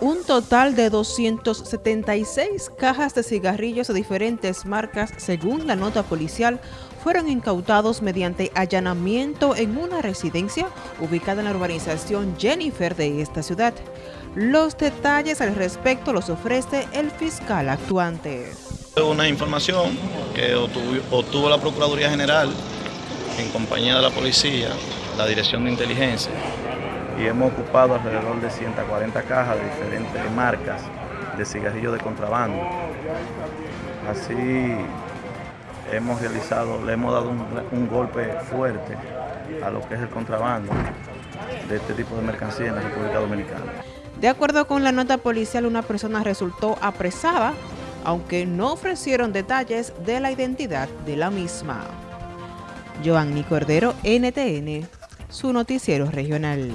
Un total de 276 cajas de cigarrillos de diferentes marcas, según la nota policial, fueron incautados mediante allanamiento en una residencia ubicada en la urbanización Jennifer de esta ciudad. Los detalles al respecto los ofrece el fiscal actuante. Una información que obtuvo, la Procuraduría General en compañía de la policía, la Dirección de Inteligencia, y hemos ocupado alrededor de 140 cajas de diferentes marcas de cigarrillos de contrabando. Así hemos realizado, le hemos dado un, golpe fuerte a lo que es el contrabando de este tipo de mercancía en la República Dominicana. De acuerdo con la nota policial, una persona resultó apresada, aunque no ofrecieron detalles de la identidad de la misma. Joanny Cordero, NTN, su noticiero regional.